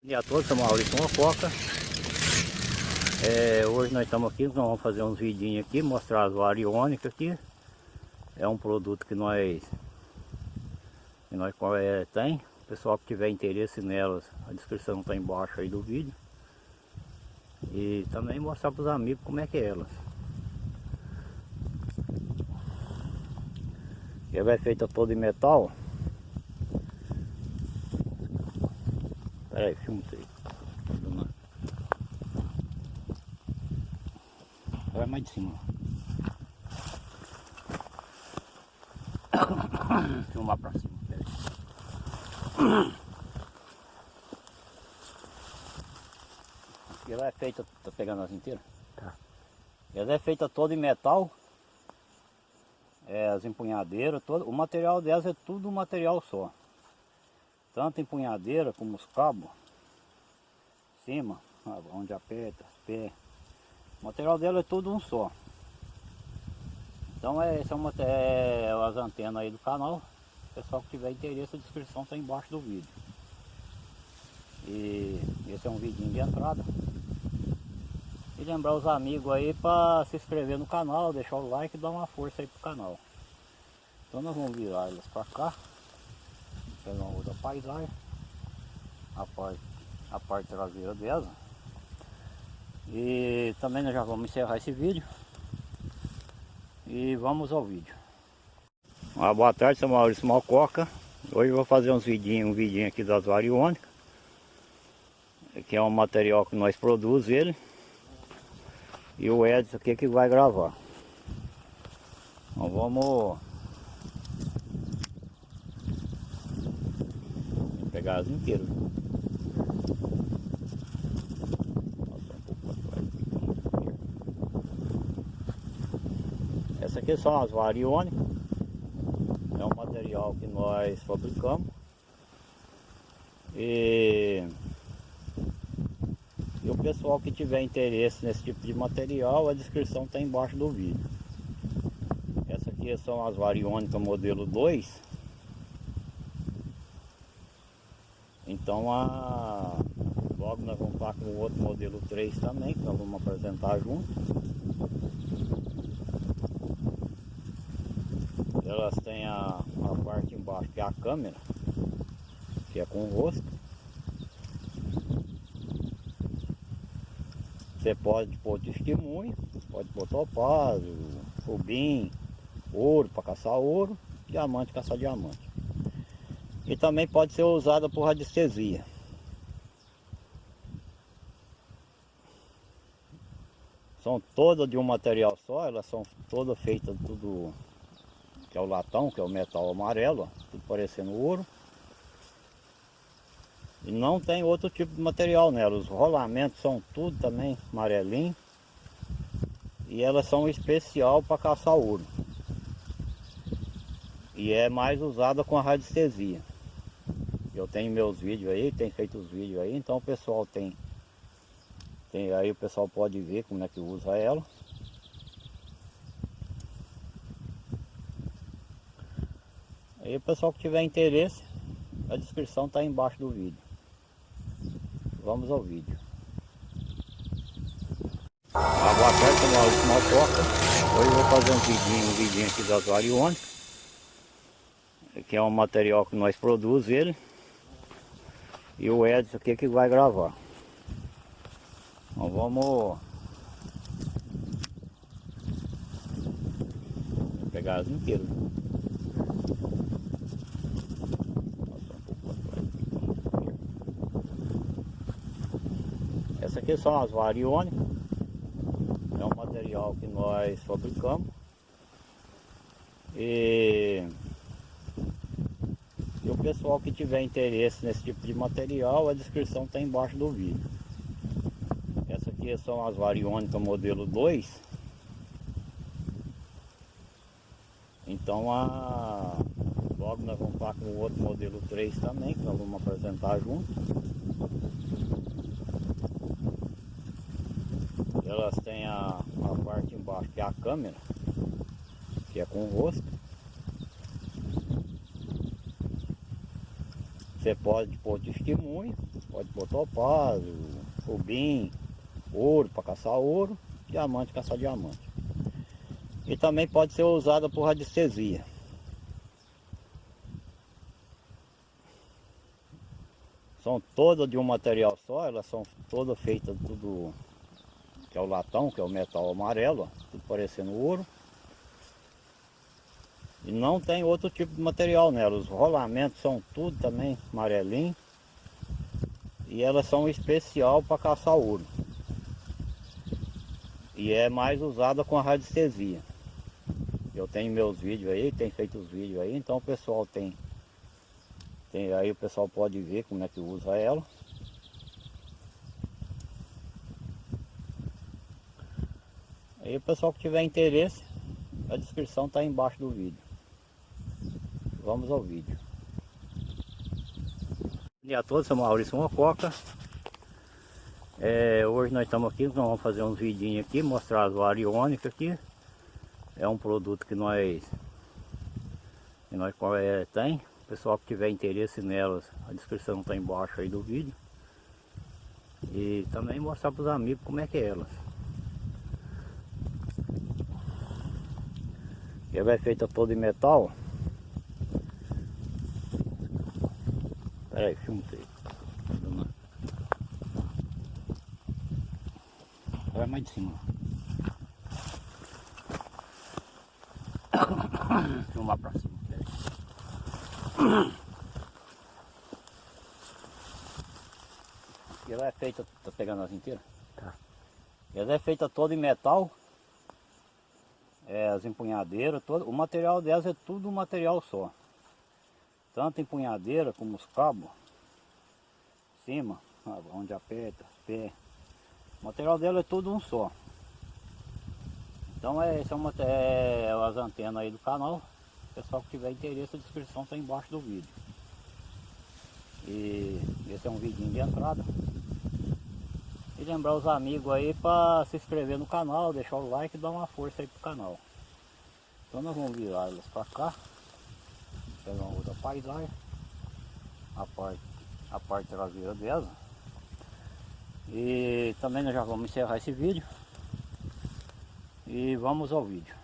Bom dia a todos, sou Maurício Mococa. É, hoje nós estamos aqui, nós vamos fazer uns vidinhos aqui, mostrar as variônicas aqui. É um produto que nós, que nós é, tem. O pessoal que tiver interesse nelas, a descrição está embaixo aí do vídeo. E também mostrar para os amigos como é que é elas. Ela é feita toda em metal. Peraí, filma isso aí. Vai mais de cima. Filmar pra cima. Peraí. Ela é feita, tá pegando as inteiras? Tá. Ela é feita toda em metal. É, as empunhadeiras, todo, o material delas é tudo material só tanto empunhadeira como os cabos, cima, onde aperta, pé. O material dela é tudo um só. Então é, esse é, uma, é as antenas aí do canal. Pessoal que tiver interesse, a descrição está embaixo do vídeo. E esse é um vidinho de entrada. E lembrar os amigos aí para se inscrever no canal, deixar o like e dar uma força aí pro canal. Então nós vamos virar elas para cá pegar uma outra paisagem a parte, a parte traseira dela. E também nós já vamos encerrar esse vídeo. E vamos ao vídeo. Uma boa tarde, sou Maurício Malcoca. Hoje eu vou fazer uns vidinhos, um vidinho aqui das variônicas que é um material que nós produzimos ele. E o Edson aqui que vai gravar? Então vamos as inteiras. Essa aqui são as variônicas. É um material que nós fabricamos. E, e o pessoal que tiver interesse nesse tipo de material, a descrição está embaixo do vídeo. Essa aqui são as variônicas modelo 2 Então a... logo nós vamos estar com o outro modelo 3 também, que nós vamos apresentar junto. Elas têm a, a parte embaixo que é a câmera, que é com rosto. Você pode pôr testemunho, pode pôr topázio, rubim, ouro para caçar ouro, diamante caçar diamante e também pode ser usada por radiestesia. São todas de um material só, elas são todas feitas tudo que é o latão, que é o metal amarelo, tudo parecendo ouro. E não tem outro tipo de material nela, os rolamentos são tudo também amarelinho. E elas são especial para caçar ouro. E é mais usada com a radiestesia. Eu tenho meus vídeos aí, tem feito os vídeos aí, então o pessoal tem, tem aí o pessoal pode ver como é que usa ela. Aí o pessoal que tiver interesse, a descrição está embaixo do vídeo. Vamos ao vídeo. Boa tarde, sou Maurício Maltoca. Hoje eu vou fazer um vidinho, um vidinho aqui das variônicas. Que é um material que nós produzimos ele. E o Edson aqui que vai gravar. Então vamos pegar as inteiras. Essa aqui são as variônicas. É um material que nós fabricamos. E pessoal que tiver interesse nesse tipo de material, a descrição está embaixo do vídeo. Essa aqui são as variônicas modelo 2. Então a... logo nós vamos estar com o outro modelo 3 também, que nós vamos apresentar junto. Elas têm a, a parte embaixo que é a câmera, que é com rosto. Você pode pôr testemunho, pode pôr topázio, rubim, ouro para caçar ouro, diamante caçar diamante. E também pode ser usada por radiestesia. São todas de um material só, elas são todas feitas tudo que é o latão, que é o metal amarelo, ó, tudo parecendo ouro. E não tem outro tipo de material nela. Os rolamentos são tudo também amarelinho. E elas são especial para caçar ouro. E é mais usada com a radiestesia. Eu tenho meus vídeos aí, tem feito os vídeos aí, então o pessoal tem, tem aí o pessoal pode ver como é que usa ela. Aí o pessoal que tiver interesse, a descrição está embaixo do vídeo. Vamos ao vídeo. Bom dia a todos, sou Maurício Mococa. É, hoje nós estamos aqui, nós vamos fazer uns vidinhos aqui, mostrar as variônicas aqui. É um produto que nós, que nós é, tem. O pessoal que tiver interesse nelas, a descrição está embaixo aí do vídeo. E também mostrar para os amigos como é que é elas. Ela é feita toda em metal. Peraí, filma aí. Vai mais de cima. Filmar pra cima. Peraí. Ela é feita, tá pegando as inteiras? Tá. Ela é feita toda em metal é, as empunhadeiras, todo, o material delas é tudo um material só. Tanto empunhadeira como os cabos, cima, onde aperta, pé. O material dela é tudo um só. Então é, esse é, uma, é as antenas aí do canal. Pessoal que tiver interesse, a descrição está embaixo do vídeo. E esse é um vidinho de entrada. E lembrar os amigos aí para se inscrever no canal, deixar o like e dar uma força aí pro canal. Então nós vamos virar elas para cá. Pegar uma outra paisagem. A parte, a parte traseira dela. E também nós já vamos encerrar esse vídeo. E vamos ao vídeo.